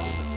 Bye.